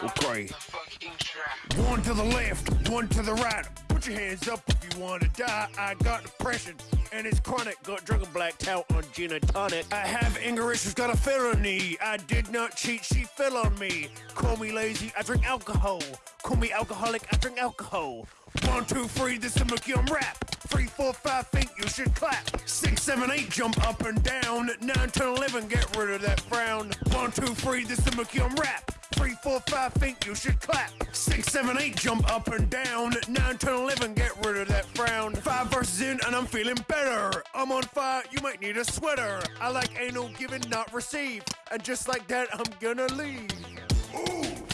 Okay. One to the left, one to the right. Put your hands up if you wanna die. I got depression and it's chronic. Got drunk and blacked out on gin and tonic. I have anger issues, got a felony. I did not cheat, she fell on me. Call me lazy, I drink alcohol. Call me alcoholic, I drink alcohol. One, two, three, this is Mickey on rap. Three, four, five, think you should clap. Six, seven, eight, jump up and down. Nine, ten, eleven, get rid of that frown. One, two, three, this is Mickey on rap. Three, four, five, think you should clap. Six, seven, eight, jump up and down. Nine, ten, eleven, get rid of that frown. Five verses in, and I'm feeling better. I'm on fire, you might need a sweater. I like anal given, not received. And just like that, I'm gonna leave. Ooh.